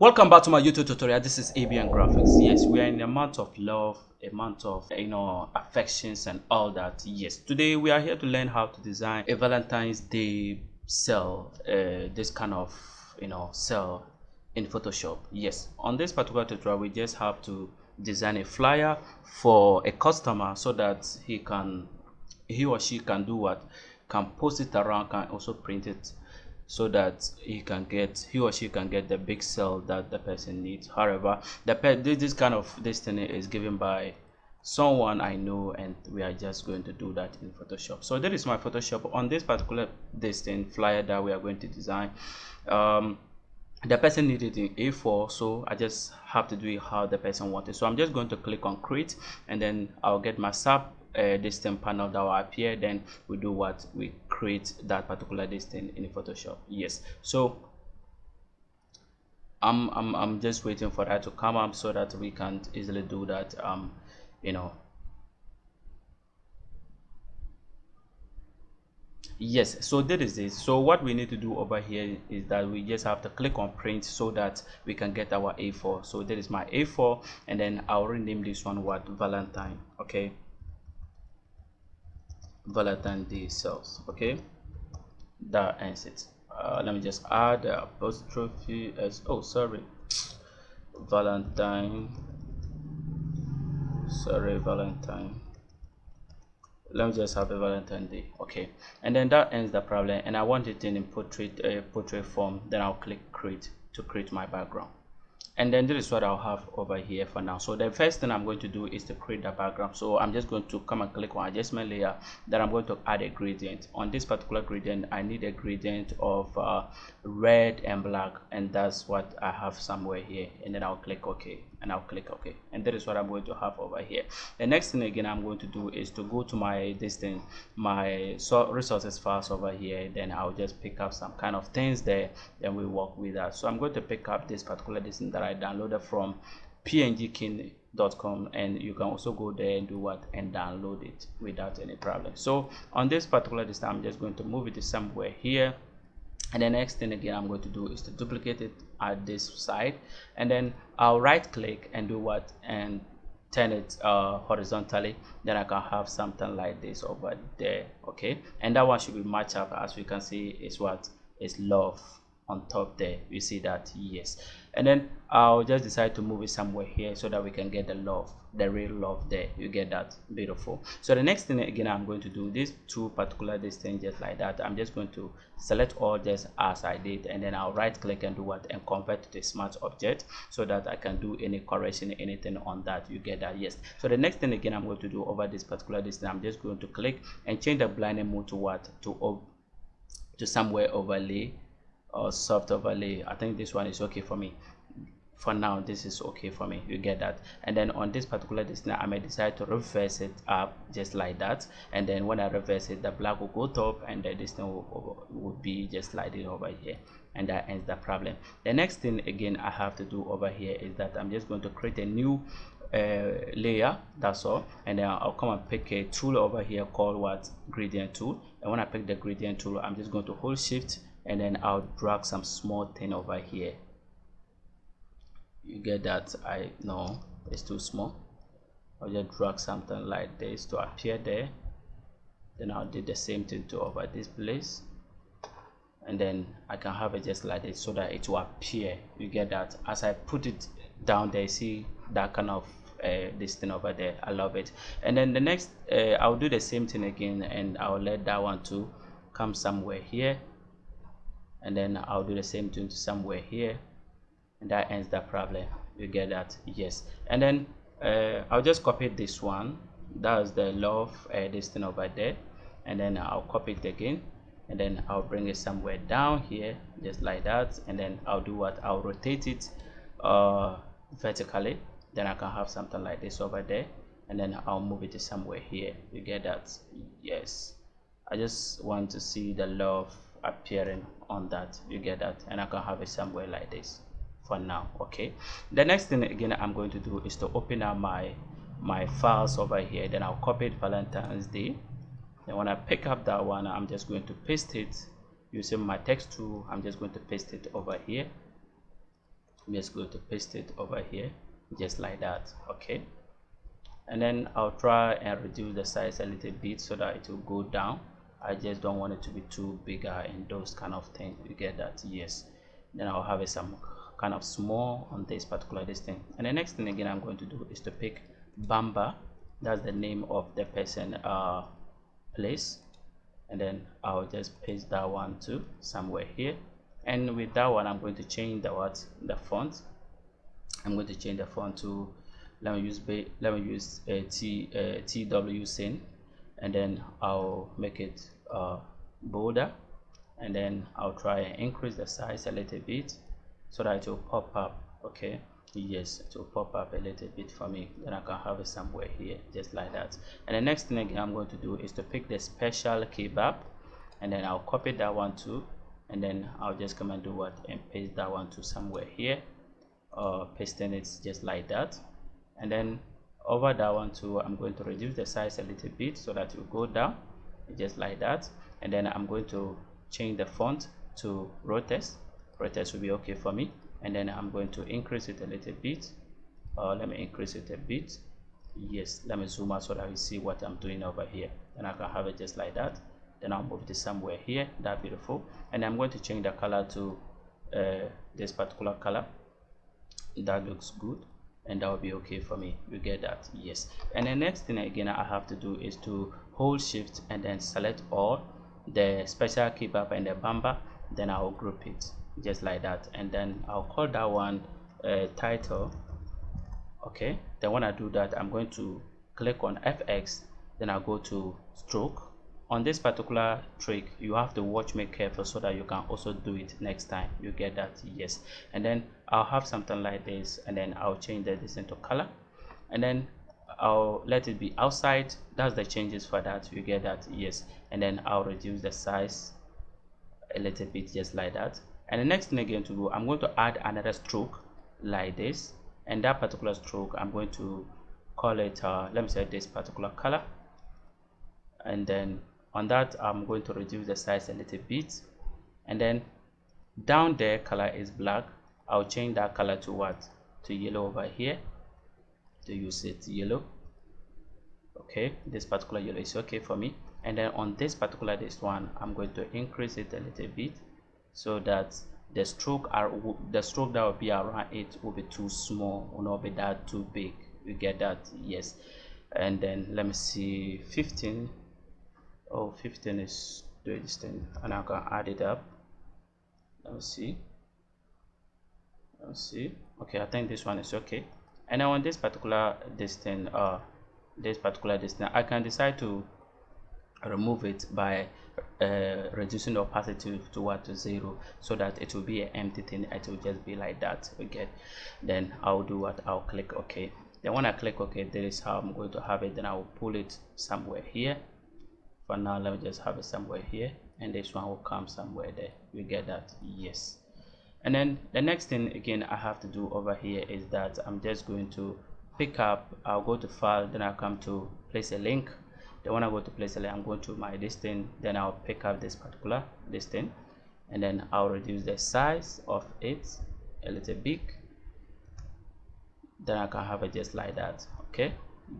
Welcome back to my YouTube tutorial. This is ABN Graphics. Yes, we are in a month of love, a month of you know affections and all that. Yes, today we are here to learn how to design a Valentine's Day cell. Uh, this kind of you know cell in Photoshop. Yes, on this particular tutorial, we just have to design a flyer for a customer so that he can he or she can do what can post it around can also print it so that he can get he or she can get the big cell that the person needs. However the this kind of destiny is given by someone i know and we are just going to do that in photoshop. So that is my photoshop on this particular destiny flyer that we are going to design. Um, the person needed in a4 so i just have to do it how the person wanted. So i'm just going to click on create and then i'll get my sub uh, distance panel that will appear then we do what? We create that particular distance in photoshop. Yes. So I'm, I'm i'm just waiting for that to come up so that we can easily do that um you know. Yes. So that is it. So what we need to do over here is that we just have to click on print so that we can get our a4 so that is my a4 and then i'll rename this one what? Valentine. Okay valentine day cells okay? That ends it. Uh, let me just add a apostrophe as oh sorry. Valentine. Sorry valentine. Let me just have a valentine day okay? And then that ends the problem and i want it in portrait uh, portrait form then i'll click create to create my background and then this is what I'll have over here for now. So the first thing I'm going to do is to create the background. So I'm just going to come and click on adjustment layer. Then I'm going to add a gradient. On this particular gradient I need a gradient of uh, red and black. And that's what I have somewhere here. And then I'll click OK and I'll click OK and that is what I'm going to have over here. The next thing again I'm going to do is to go to my distance my so resources files over here. Then I'll just pick up some kind of things there then we work with that. So I'm going to pick up this particular distance that I downloaded from pngkin.com and you can also go there and do what and download it without any problem. So on this particular distance i'm just going to move it somewhere here and the next thing again i'm going to do is to duplicate it at this side. And then i'll right click and do what and turn it uh, horizontally. Then I can have something like this over there okay? And that one should be matched up as we can see is what? Is love on top there. You see that? Yes. And then i'll just decide to move it somewhere here so that we can get the love the real love there. You get that? Beautiful. So the next thing again i'm going to do these two particular distance just like that i'm just going to select all just as i did and then i'll right click and do what? And convert to a smart object so that i can do any correction anything on that. You get that? Yes. So the next thing again i'm going to do over this particular distance i'm just going to click and change the blending mode to what? To to somewhere overlay or soft overlay i think this one is okay for me. For now this is okay for me. You get that. And then on this particular distance i may decide to reverse it up just like that. And then when i reverse it the black will go top and the distance will, will be just it over here. And that ends the problem. The next thing again i have to do over here is that i'm just going to create a new uh, layer. That's all. And then I'll come and pick a tool over here called what? Gradient tool. And when I pick the gradient tool I'm just going to hold shift and then I'll drag some small thing over here. You get that? I know it's too small. I'll just drag something like this to appear there. Then I'll do the same thing to over this place. And then I can have it just like this so that it will appear. You get that? As I put it down there see that kind of uh, this thing over there. I love it. And then the next uh, I'll do the same thing again and I'll let that one to come somewhere here and then I'll do the same thing to somewhere here. And that ends the problem. You get that? Yes. And then uh, I'll just copy this one. That's the love uh, this thing over there. And then I'll copy it again. And then I'll bring it somewhere down here just like that. And then I'll do what? I'll rotate it uh, vertically. Then I can have something like this over there. And then I'll move it to somewhere here. You get that? Yes. I just want to see the love appearing on that. You get that? And I can have it somewhere like this for now okay? The next thing again I'm going to do is to open up my my files over here. Then I'll copy it Valentine's Day. And when I pick up that one I'm just going to paste it using my text tool. I'm just going to paste it over here. I'm just going to paste it over here just like that okay? And then I'll try and reduce the size a little bit so that it will go down I just don't want it to be too bigger and those kind of things you get that yes. Then I'll have it some kind of small on this particular this thing. And the next thing again I'm going to do is to pick Bamba. That's the name of the person uh, place. And then I'll just paste that one to somewhere here. And with that one I'm going to change the what? The font. I'm going to change the font to let me use let me use T uh, Tw Cen and then I'll make it uh, bolder and then I'll try and increase the size a little bit so that it will pop up okay? Yes it will pop up a little bit for me. Then I can have it somewhere here just like that. And the next thing I'm going to do is to pick the special kebab and then I'll copy that one too and then I'll just come and do what and paste that one to somewhere here uh, pasting it just like that. And then over that one too I'm going to reduce the size a little bit so that will go down just like that. And then I'm going to change the font to Rotex Rotex will be okay for me. And then I'm going to increase it a little bit. Uh, let me increase it a bit. Yes let me zoom out so that you see what I'm doing over here. And I can have it just like that. Then I'll move this somewhere here that beautiful. And I'm going to change the color to uh, this particular color. That looks good and that will be okay for me. You get that? Yes. And the next thing again I have to do is to hold shift and then select all the special kebab and the bamba then I'll group it just like that. And then I'll call that one uh, title. Okay? Then when I do that I'm going to click on FX then I'll go to stroke on this particular trick you have to watch me careful so that you can also do it next time. You get that yes. And then I'll have something like this and then I'll change this into color. And then I'll let it be outside. That's the changes for that. You get that yes. And then I'll reduce the size a little bit just like that. And the next thing again to do I'm going to add another stroke like this. And that particular stroke I'm going to call it uh, let me say this particular color. And then on that I'm going to reduce the size a little bit. And then down there color is black. I'll change that color to what? To yellow over here. To use it yellow. Okay this particular yellow is okay for me. And then on this particular this one I'm going to increase it a little bit so that the stroke are the stroke that will be around it will be too small will not be that too big. You get that? Yes. And then let me see 15 oh 15 is this thing and I can add it up. Let me see. Let me see. Okay I think this one is okay. And now on this particular distance uh this particular distance. I can decide to remove it by uh, reducing the opacity to what to zero so that it will be an empty thing. It will just be like that. Okay. Then I'll do what? I'll click OK then when I click OK this is how I'm going to have it. Then I will pull it somewhere here for now let me just have it somewhere here and this one will come somewhere there. You get that? Yes. And then the next thing again I have to do over here is that I'm just going to pick up I'll go to file then I'll come to place a link. Then when I go to place a link I'm going to my listing then I'll pick up this particular listing and then I'll reduce the size of it a little bit. Then I can have it just like that okay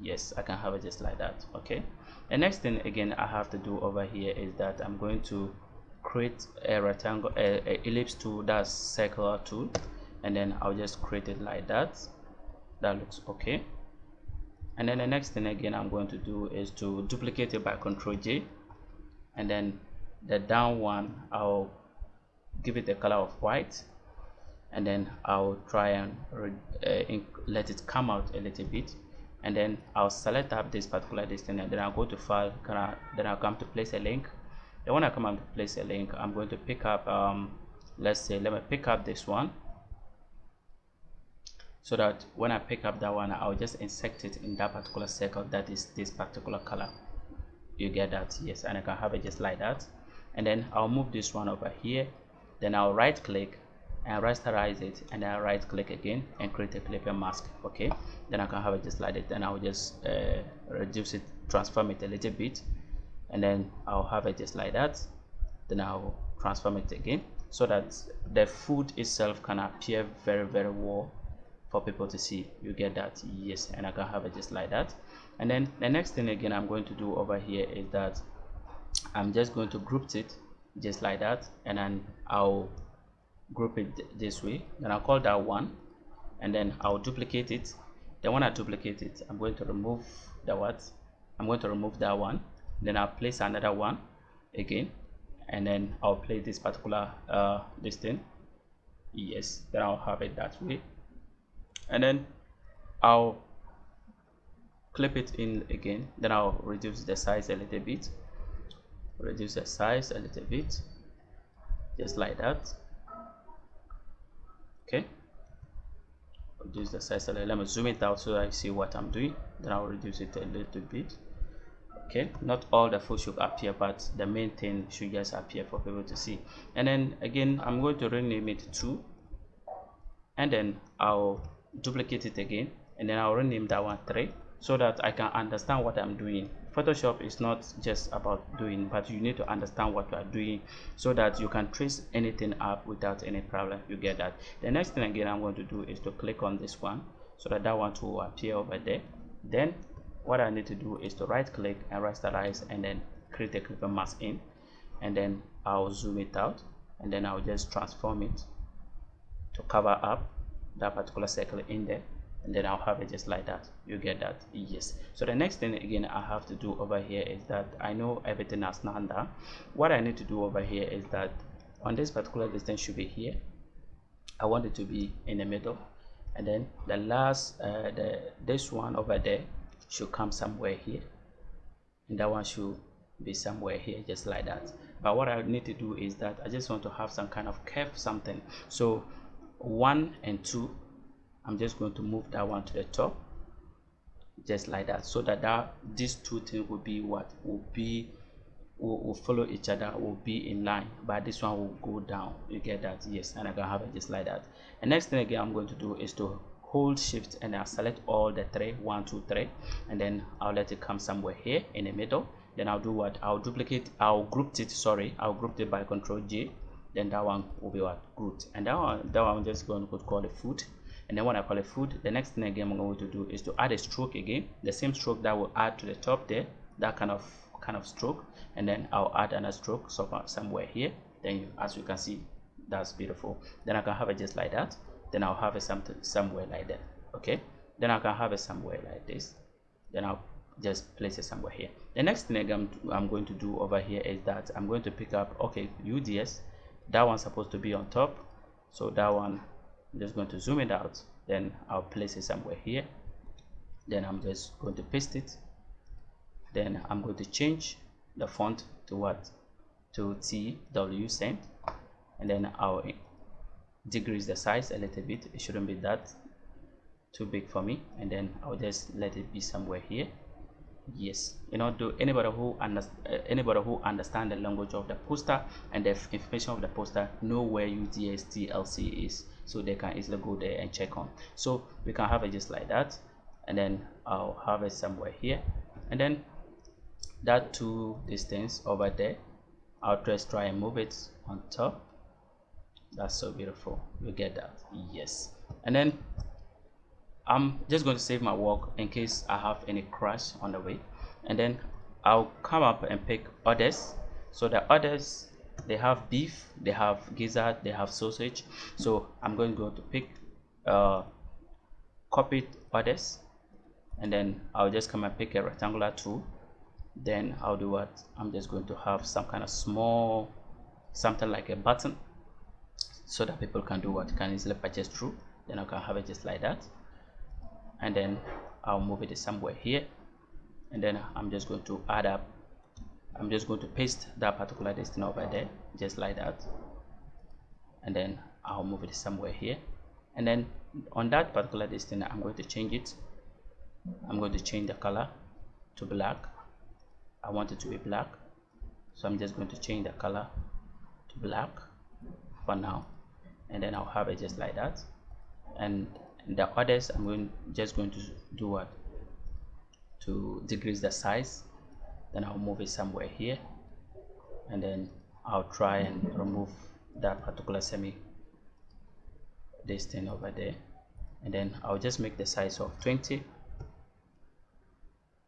yes I can have it just like that okay? The next thing again I have to do over here is that I'm going to create a rectangle a, a ellipse tool that's circular tool and then I'll just create it like that. That looks okay. And then the next thing again I'm going to do is to duplicate it by control J and then the down one I'll give it the color of white and then I'll try and uh, let it come out a little bit and then I'll select up this particular distance and then I'll go to file then I'll come to place a link. Then when I come and place a link I'm going to pick up um, let's say let me pick up this one. So that when I pick up that one I'll just insert it in that particular circle that is this particular color. You get that yes and I can have it just like that. And then I'll move this one over here. Then I'll right click and rasterize it and then right click again and create a clipping mask okay? Then I can have it just like that. Then I'll just uh, reduce it transform it a little bit and then I'll have it just like that. Then I'll transform it again so that the food itself can appear very very well for people to see. You get that? Yes. And i can have it just like that. And then the next thing again i'm going to do over here is that i'm just going to group it just like that and then i'll group it this way. Then i'll call that one and then i'll duplicate it. Then when i duplicate it i'm going to remove the what? I'm going to remove that one. Then i'll place another one again and then i'll play this particular uh this thing. Yes then i'll have it that way. And then I'll clip it in again. Then I'll reduce the size a little bit. Reduce the size a little bit just like that okay. Reduce the size a little let me zoom it out so I see what I'm doing. Then I'll reduce it a little bit. Okay. Not all the food should appear but the main thing should just appear for people to see. And then again I'm going to rename it to and then I'll duplicate it again. And then I'll rename that one 3 so that I can understand what I'm doing Photoshop is not just about doing but you need to understand what you are doing so that you can trace anything up without any problem. You get that. The next thing again I'm going to do is to click on this one so that that one will appear over there. Then what I need to do is to right click and rasterize and then create a clipping mask in. And then I'll zoom it out and then I'll just transform it to cover up that particular circle in there and then I'll have it just like that. You get that? Yes. So the next thing again I have to do over here is that I know everything not done what I need to do over here is that on this particular distance should be here. I want it to be in the middle. And then the last uh, the this one over there should come somewhere here. And that one should be somewhere here just like that. But what I need to do is that I just want to have some kind of curve something. So 1 and 2 I'm just going to move that one to the top just like that so that, that these two things will be what will be will, will follow each other will be in line. But this one will go down. You get that? Yes and I can have it just like that. And next thing again I'm going to do is to hold shift and I'll select all the three one two three and then I'll let it come somewhere here in the middle. Then I'll do what? I'll duplicate I'll group it sorry I'll group it by control J. Then that one will be what? Good and that one that one I'm just going to call it food and then when I call it food the next thing again I'm going to do is to add a stroke again the same stroke that will add to the top there that kind of kind of stroke. And then I'll add another stroke somewhere here. Then you, as you can see that's beautiful. Then I can have it just like that. Then I'll have it something somewhere like that okay? Then I can have it somewhere like this. Then I'll just place it somewhere here. The next thing I'm, I'm going to do over here is that I'm going to pick up okay UDS that one's supposed to be on top. So that one I'm just going to zoom it out. Then I'll place it somewhere here. Then I'm just going to paste it. Then I'm going to change the font to what? To Tw Cen and then I'll decrease the size a little bit. It shouldn't be that too big for me. And then I'll just let it be somewhere here. Yes. You know do anybody who understand uh, anybody who understand the language of the poster and the information of the poster know where UDSTLC is so they can easily go there and check on. So we can have it just like that. And then I'll have it somewhere here. And then that two distance over there I'll just try and move it on top. That's so beautiful. You get that? Yes. And then I'm just going to save my work in case I have any crash on the way. And then I'll come up and pick others. So the others they have beef they have gizzard they have sausage. So I'm going to go to pick uh, copied others and then I'll just come and pick a rectangular tool then I'll do what? I'm just going to have some kind of small something like a button so that people can do what? Can easily purchase through. Then I can have it just like that. And then I'll move it somewhere here. And then I'm just going to add up I'm just going to paste that particular distance over there just like that. And then I'll move it somewhere here. And then on that particular distance I'm going to change it. I'm going to change the color to black. I want it to be black. So I'm just going to change the color to black for now. And then I'll have it just like that. And the others I'm going just going to do what? To decrease the size then I'll move it somewhere here. And then I'll try and remove that particular semi this thing over there. And then I'll just make the size of 20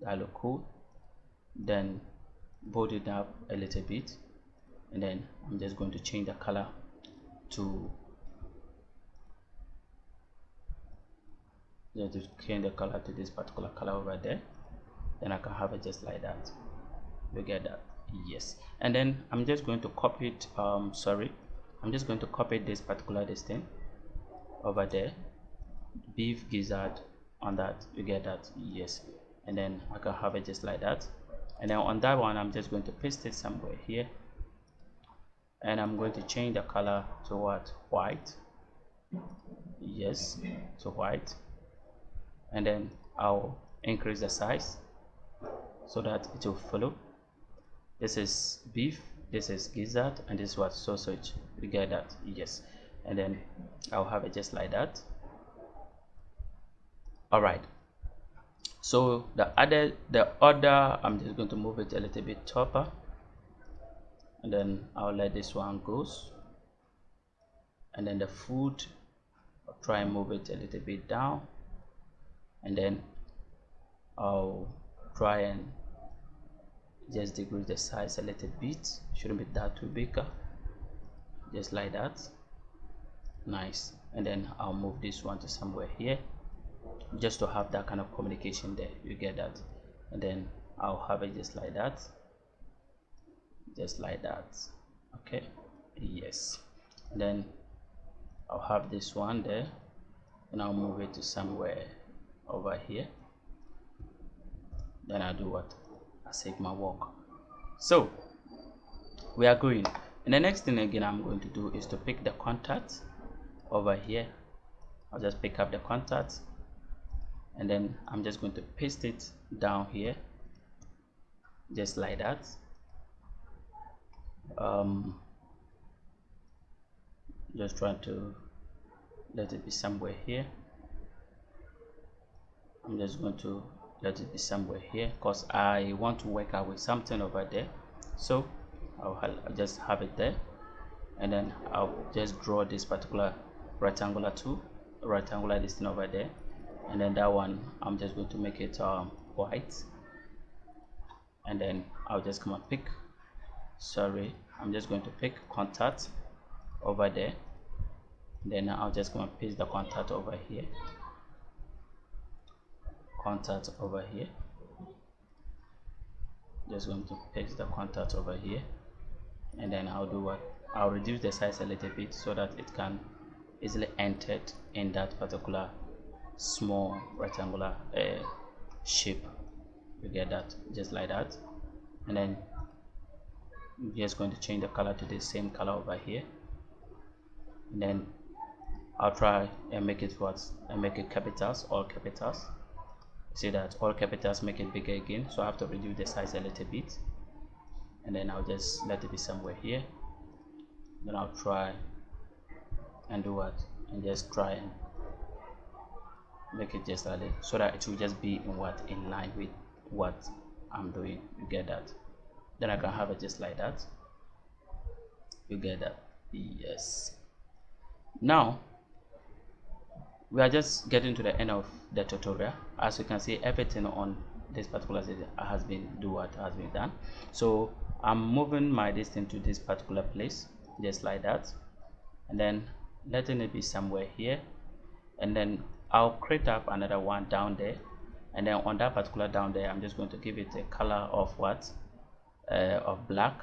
that look cool. Then bold it up a little bit. And then I'm just going to change the color to just change the color to this particular color over there. Then I can have it just like that you get that yes. And then I'm just going to copy it um sorry. I'm just going to copy this particular this thing over there. Beef gizzard on that you get that yes. And then I can have it just like that. And then on that one I'm just going to paste it somewhere here. And I'm going to change the color to what white. Yes to white. And then I'll increase the size so that it will follow this is beef this is gizzard and this was sausage. You get that? Yes. And then I'll have it just like that. All right so the other the other I'm just going to move it a little bit topper and then I'll let this one goes. And then the food I'll try and move it a little bit down. And then I'll try and just decrease the size a little bit. Shouldn't be that too big. Just like that. Nice. And then I'll move this one to somewhere here. Just to have that kind of communication there. You get that. And then I'll have it just like that. Just like that. Okay. Yes. And then I'll have this one there. And I'll move it to somewhere over here. Then I'll do what My work. So we are going. And the next thing again I'm going to do is to pick the contact over here. I'll just pick up the contact and then I'm just going to paste it down here just like that. Um, just trying to let it be somewhere here. I'm just going to let it be somewhere here because I want to work out with something over there. So I'll, I'll just have it there. And then I'll just draw this particular rectangular tool rectangular this thing over there. And then that one I'm just going to make it um, white. And then I'll just come and pick. Sorry I'm just going to pick contact over there. Then I'll just come and paste the contact over here contact over here. Just going to paste the contact over here. And then I'll do what I'll reduce the size a little bit so that it can easily enter in that particular small rectangular uh, shape. You get that just like that. And then I'm just going to change the color to the same color over here. And then I'll try and make it what and make it capitals all capitals see that all capitals make it bigger again so I have to reduce the size a little bit. And then I'll just let it be somewhere here. Then I'll try and do what? And just try and make it just a little so that it will just be in what? In line with what I'm doing. You get that? Then I can have it just like that. You get that? Yes. Now we are just getting to the end of the tutorial. As you can see everything on this particular has been do what has been done. So i'm moving my distance to this particular place just like that. And then letting it be somewhere here. And then i'll create up another one down there. And then on that particular down there i'm just going to give it a color of what? Uh, of black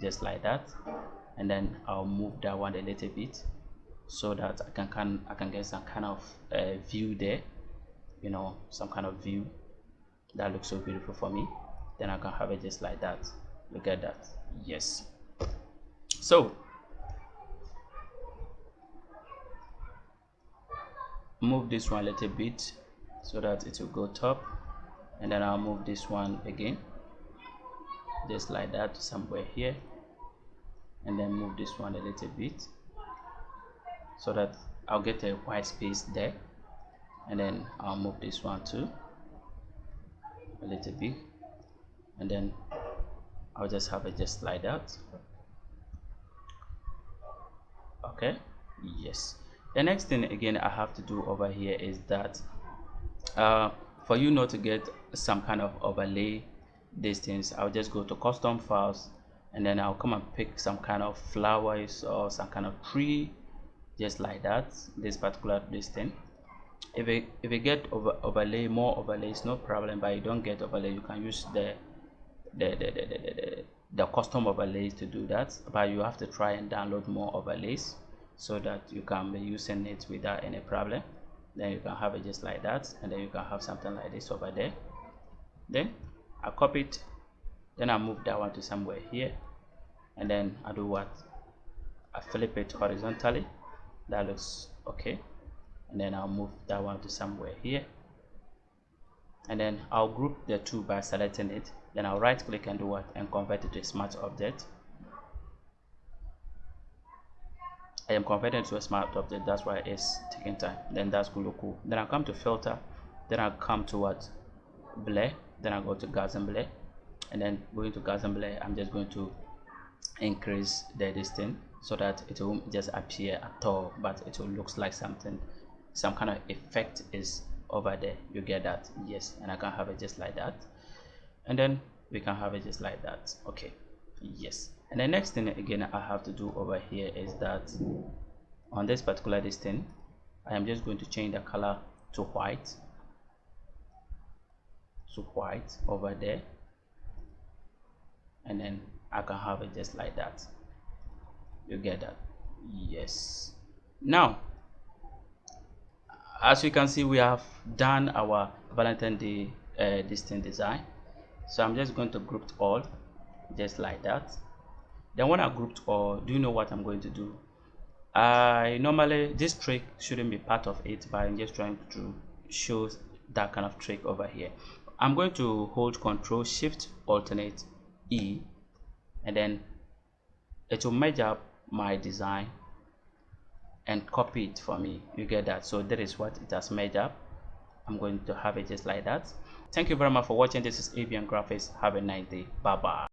just like that. And then i'll move that one a little bit so that I can, can I can get some kind of uh, view there you know some kind of view that looks so beautiful for me then I can have it just like that. Look at that? Yes. So move this one a little bit so that it will go top and then I'll move this one again just like that somewhere here and then move this one a little bit so that I'll get a white space there. And then I'll move this one too a little bit. And then I'll just have it just like that okay yes. The next thing again i have to do over here is that uh, for you not to get some kind of overlay these things i'll just go to custom files and then i'll come and pick some kind of flowers or some kind of tree just like that this particular distance. If you if you get over overlay more overlays no problem but you don't get overlay you can use the the the, the, the, the, the custom overlays to do that but you have to try and download more overlays so that you can be using it without any problem. Then you can have it just like that and then you can have something like this over there. Then I copy it then I move that one to somewhere here and then I do what? I flip it horizontally that looks okay. And then I'll move that one to somewhere here. And then I'll group the two by selecting it. Then I'll right click and do what? And convert it to a smart object. I am converting to a smart object. That's why it's taking time. Then that's cool cool. Then I come to filter. Then I come to what? Blur. Then I go to Gaussian blur. And then going to Gaussian blur I'm just going to increase the distance so that it won't just appear at all but it will looks like something some kind of effect is over there. You get that? Yes. And I can have it just like that. And then we can have it just like that. Okay. Yes. And the next thing again I have to do over here is that on this particular distance I am just going to change the color to white. To white over there. And then I can have it just like that you get that? Yes. Now as you can see we have done our Valentine Day uh, distance design. So I'm just going to group all just like that. Then when I grouped all do you know what I'm going to do? I normally this trick shouldn't be part of it but I'm just trying to show that kind of trick over here. I'm going to hold control shift alternate E and then it will merge up my design and copy it for me. You get that? So that is what it has made up. I'm going to have it just like that. Thank you very much for watching. This is avian graphics. Have a nice day. Bye bye